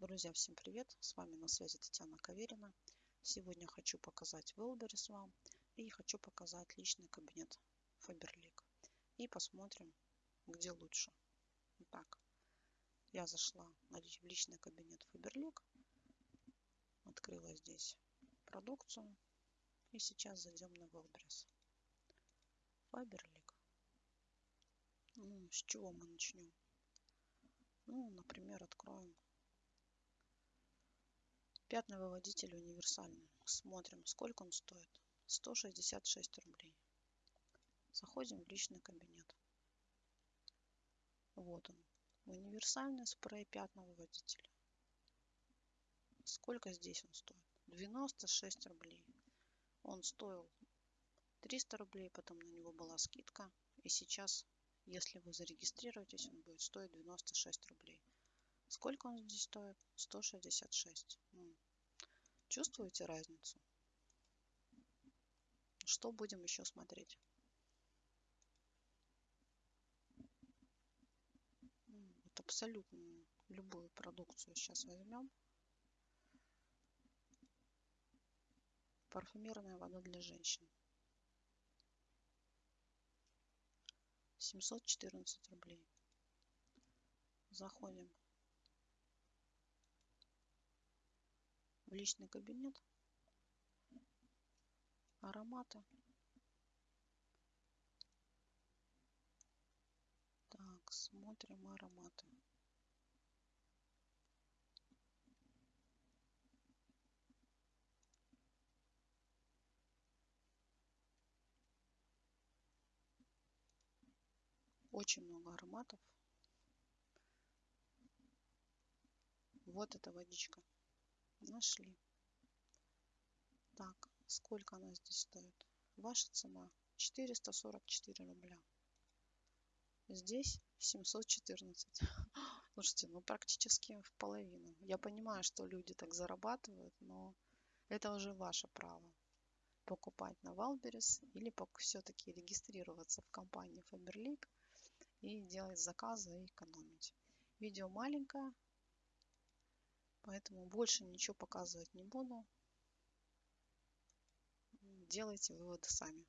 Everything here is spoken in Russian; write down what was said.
Друзья, всем привет! С вами на связи Татьяна Каверина. Сегодня хочу показать Wildberries вам и хочу показать личный кабинет Faberlic. И посмотрим, где лучше. Итак, я зашла в личный кабинет Faberlic, открыла здесь продукцию и сейчас зайдем на Wildberries. Faberlic. Ну, с чего мы начнем? Ну, например, откроем Пятновыводитель универсальный. Смотрим, сколько он стоит. 166 рублей. Заходим в личный кабинет. Вот он. Универсальный спрей пятновыводителя. Сколько здесь он стоит? 96 рублей. Он стоил 300 рублей, потом на него была скидка. И сейчас, если вы зарегистрируетесь, он будет стоить 96 рублей. Сколько он здесь стоит? 166. Чувствуете разницу? Что будем еще смотреть? Вот абсолютно любую продукцию сейчас возьмем. Парфюмерная вода для женщин. 714 рублей. Заходим в личный кабинет, ароматы. Так, смотрим ароматы. Очень много ароматов. Вот эта водичка. Нашли. Так, сколько она здесь стоит? Ваша цена 444 рубля. Здесь 714. Слушайте, ну практически в половину. Я понимаю, что люди так зарабатывают, но это уже ваше право. Покупать на Wildberries или все-таки регистрироваться в компании Faberlic и делать заказы и экономить. Видео маленькое, Поэтому больше ничего показывать не буду. Делайте выводы сами.